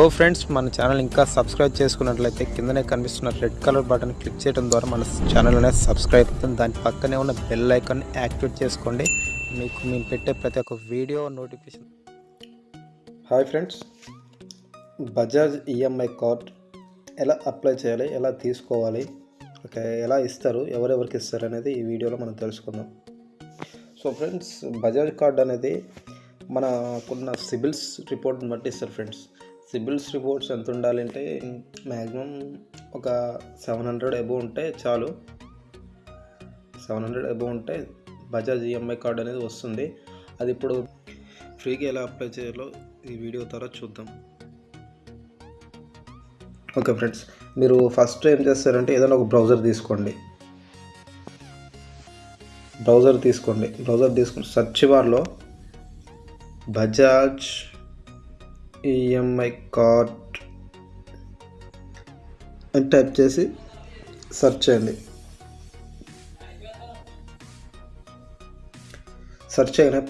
So friends మన channel ఇంకా subscribe చేసుకున్నట్లయితే కిందనే కనిపిస్తున్న రెడ్ కలర్ బటన్ క్లిక్ చేయడం ద్వారా మన ఛానల్ అనేది సబ్స్క్రైబ్ అవుతుంది. దాని పక్కనే ఉన్న బెల్ ఐకాన్ యాక్టివేట్ చేసుకోండి. మీకు మేము పెట్టే ప్రతి ఒక్క video notification. Hi friends Bajaj EMI card ఎలా అప్లై చేయాలి ఎలా తీసుకోవాలి ఓకే ఎలా ఇస్తారు ఎవరెవరికి ఇస్తారు అనేది ఈ వీడియోలో మనం తెలుసుకుందాం. సో ఫ్రెండ్స్ బజాజ్ కార్డ్ అనేది మనకున్న సిబిల్స్ రిపోర్ట్ని బట్టి ఇస్తారు ఫ్రెండ్స్. సిబిల్స్ రిపోర్ట్స్ ఎంత ఉండాలంటే మ్యాక్సిమం ఒక సెవెన్ హండ్రెడ్ అబవ్ ఉంటే చాలు. సెవెన్ హండ్రెడ్ అబవ్ ఉంటే బజాజ్ ఈఎంఐ కార్డ్ అనేది వస్తుంది. అది ఇప్పుడు ఫ్రీగా ఎలా అప్లై చేయాలో ఈ వీడియో ద్వారా చూద్దాం. ఓకే ఫ్రెండ్స్ మీరు ఫస్ట్ ఏం చేస్తారంటే ఏదైనా ఒక బ్రౌజర్ తీసుకోండి. బ్రౌజర్ తీసుకోండి. బ్రౌజర్ తీసుకుని సర్చ్ బార్లో బజాజ్ ఈఎంఐ కార్డ్ అని టైప్ చేసి సెర్చ్ చేయండి. సెర్చ్ చేయగానే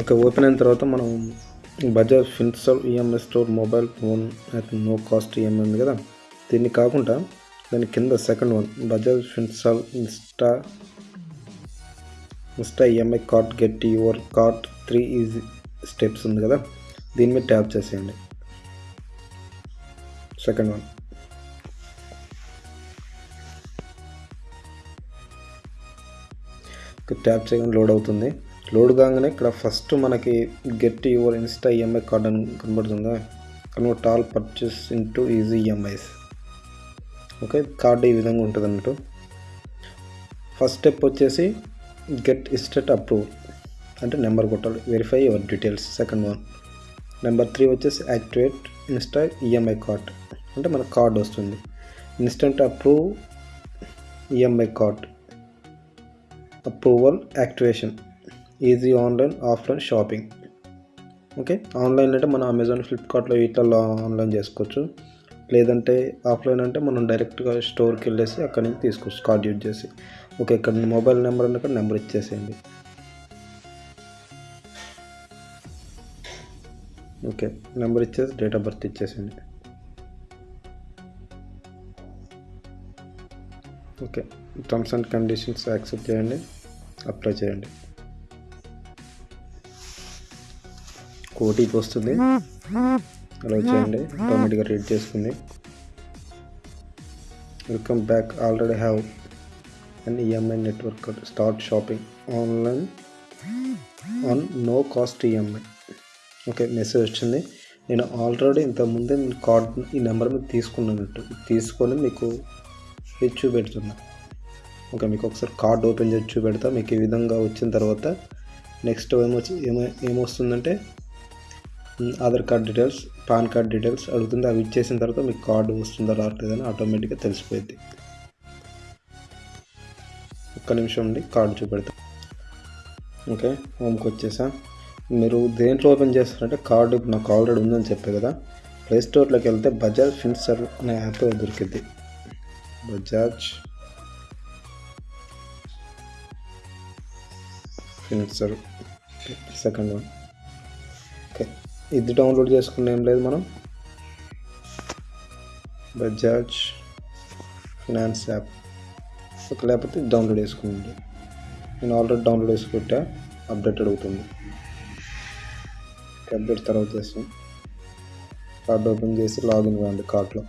ఓకే ఓపెన్ అయిన తర్వాత మనం Bajaj Finserv EMI store mobile phone అయితే నో కాస్ట్ ఈఎంఐ ఉంది కదా. దీన్ని కాకుండా దాని కింద second one Bajaj Finserv insta insta EMI card get your card three easy steps ఉంది కదా? దీని మీద ట్యాప్ చేసేయండి. సెకండ్ వన్ ట్యాప్ చేయగానే లోడ్ అవుతుంది. లోడ్ కాగానే ఇక్కడ ఫస్ట్ మనకి get your insta EMI card అని కనబడుతుందా? Convert all purchase into easy EMIs okay card ఈ విధంగా ఉంటుంది అన్నట్టు ఫస్ట్ స్టెప్ వచ్చేసి గెట్ ఇస్టెట్ అప్రూవ్ అంటే నెంబర్ కొట్టాలి. Verify your details second one number three వచ్చేసి యాక్టివేట్ ఇన్స్టా ఈఎంఐ కార్డ్ అంటే మన కార్డ్ వస్తుంది. Instant approve EMI card approval activation easy online offline shopping okay online అంటే మనం అమెజాన్ ఫ్లిప్కార్ట్లో వీటిల్లో ఆన్లైన్ చేసుకోవచ్చు. లేదంటే ఆఫ్లైన్ అంటే మనం డైరెక్ట్గా స్టోర్కి వెళ్ళేసి అక్కడి నుంచి తీసుకోవచ్చు కార్డ్ యూజ్ చేసి. ఓకే ఇక్కడ మొబైల్ నెంబర్ అన్న నెంబర్ ఇచ్చేసేయండి. ఓకే నెంబర్ ఇచ్చేసి డేట్ ఆఫ్ బర్త్ ఇచ్చేసేయండి. Okay terms and conditions accept చేయండి అప్లై చేయండి. ఓటీపీ వస్తుంది. అలా చేయండి ఆటోమేటిక్గా రీడ్ చేసుకుంది. Welcome back already have and EMI network start shopping online on no cost EMI okay message వచ్చింది. నేను ఆల్రెడీ ఇంతకుముందే నేను కార్డ్ ఈ నెంబర్ మీద తీసుకున్నట్టు తీసుకొని మీకు ఇది చూపెడుతున్నా. ఓకే మీకు ఒకసారి కార్డ్ ఓపెన్ చేసి చూపెడతా. మీకు ఈ విధంగా వచ్చిన తర్వాత నెక్స్ట్ ఏమొచ్చి ఏమో ఏమొస్తుందంటే Aadhaar card details PAN card details అడుగుతుంది. అవి ఇచ్చేసిన తర్వాత మీకు కార్డు వస్తుందా రావట్లేదని ఆటోమేటిక్గా తెలిసిపోయింది ఒక్క నిమిషం ఉండి కార్డు చూపెడతా. ఓకే హోమ్కి వచ్చేసా. మీరు దేంట్లో ఓపెన్ చేస్తారంటే కార్డు నాకు ఆల్రెడీ ఉందని చెప్పే కదా. ప్లే స్టోర్లోకి వెళ్తే బజాజ్ ఫిన్సర్ అనే యాప్ దొరికింది Bajaj Finserv. Second one. Okay ఇది డౌన్లోడ్ చేసుకున్న ఏం లేదు మనం. Bajaj Finance app. లేకపోతే డౌన్లోడ్ చేసుకోండి. నేను ఆల్రెడీ డౌన్లోడ్ చేసుకుంటే అప్డేట్ అడుగుతుంది. అప్డేట్ తర్వాత చేస్తాం. కార్డ్ ఓపెన్ చేసి లాగిన్ కావండి కార్డ్లో.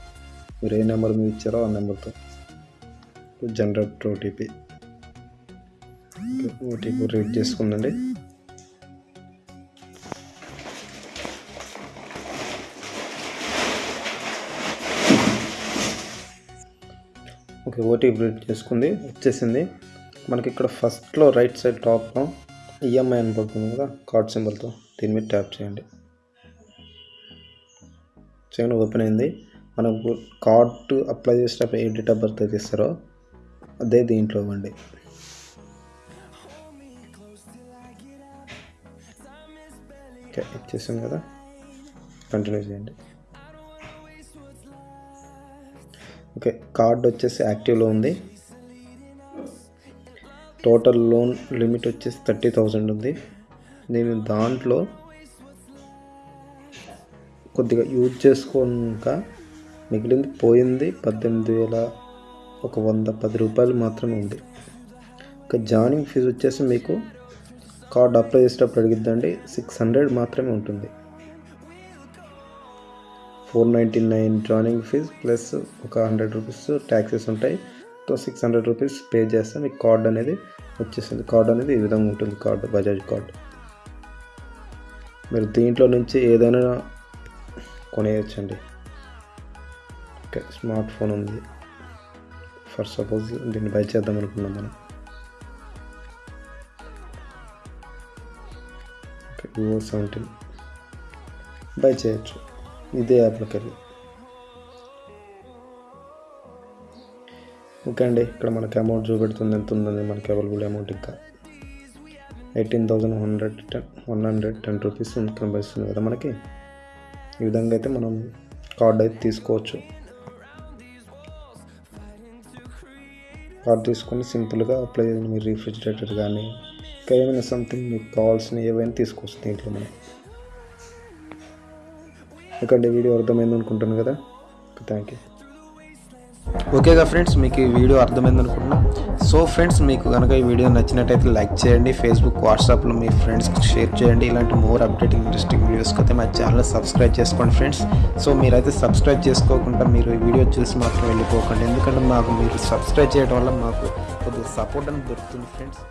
మీరు ఏ నెంబర్ మీరు ఇచ్చారో ఆ నెంబర్తో. Generate OTP. ఓటీపీ రీడ్ చేసుకుందండి. ఓకే ఓటీపీ రీడ్ చేసుకుంది వచ్చేసింది. మనకి ఇక్కడ ఫస్ట్లో రైట్ సైడ్ టాప్లో ఈఎంఐ అని పడుతుంది కదా కార్డ్ సింబల్తో దీని మీద ట్యాప్ చేయండి. చేయండి ఓపెన్ అయింది. మనకు కార్డ్ అప్లై చేసేటప్పుడు ఏ డేట్ ఆఫ్ బర్త్ అయితే ఇస్తారో అదే దీంట్లో ఇవ్వండి. ఓకే ఇచ్చేసాం కదా. కంటిన్యూ చేయండి. ఓకే కార్డ్ వచ్చేసి యాక్టివ్లో ఉంది. టోటల్ లోన్ లిమిట్ వచ్చేసి థర్టీ థౌజండ్ ఉంది. నేను దాంట్లో కొద్దిగా యూజ్ చేసుకోక మిగిలింది పోయింది పద్దెనిమిది వేల ఒక వంద పది రూపాయలు మాత్రమే ఉంది. ఇక జాయినింగ్ ఫీజు వచ్చేసి మీకు కార్డ్ అప్లై చేసేటప్పుడు అడిగిద్దండి సిక్స్ హండ్రెడ్ మాత్రమే ఉంటుంది. Four ninety nine joining fee plus ఒక హండ్రెడ్ రూపీస్ ట్యాక్సెస్ ఉంటాయి. So six hundred rupees pay చేస్తే మీకు కార్డ్ అనేది వచ్చేసింది కార్డ్ అనేది ఈ విధంగా ఉంటుంది కార్డు బజాజ్ కార్డు మీరు దీంట్లో నుంచి ఏదైనా కొనేయచ్చండి. ఓకే స్మార్ట్ ఫోన్ ఉంది. ఫర్ సపోజ్ దీన్ని బై చేద్దాం అనుకున్నాం మనం. ఓకే వివో సెవెంటీన్ బై చేయొచ్చు. ఇదే యాప్లోకి ఓకే అండి ఇక్కడ మనకి అమౌంట్ చూపెడుతుంది ఎంత ఉందని మనకి అవైలబుల్ అమౌంట్ ఇంకా. Eighteen thousand hundred ten one hundred ten rupees కనిపిస్తుంది కదా మనకి. ఈ విధంగా అయితే మనం కార్డ్ అయితే తీసుకోవచ్చు. కార్డ్ తీసుకొని సింపుల్గా అప్లై చేయండి మీరు రిఫ్రిజిరేటర్ కానీ ఇంకా ఏమైనా సంథింగ్ మీకు కావాల్సిన ఏవైనా తీసుకోవచ్చు దీంట్లో మనం. ఎందుకంటే వీడియో అర్థమైంది అనుకుంటాను కదా? థ్యాంక్ యూ ఓకేగా ఫ్రెండ్స్ మీకు ఈ వీడియో అర్థమైంది అనుకుంటున్నా. సో ఫ్రెండ్స్ మీకు కనుక ఈ వీడియో నచ్చినట్టయితే లైక్ చేయండి. ఫేస్బుక్ వాట్సాప్లో మీ ఫ్రెండ్స్కి షేర్ చేయండి. ఇలాంటి మోర్ అప్డేటింగ్ ఇంట్రెస్టింగ్ వీడియోస్కి అయితే మా ఛానల్ సబ్స్క్రైబ్ చేసుకోండి ఫ్రెండ్స్ సో మీరైతే సబ్స్క్రైబ్ చేసుకోకుండా మీరు ఈ వీడియో చూసి మాత్రం వెళ్ళిపోకండి. ఎందుకంటే మాకు మీరు సబ్స్క్రైబ్ చేయడం వల్ల మాకు కొద్దిగా సపోర్ట్ అని దొరుకుతుంది ఫ్రెండ్స్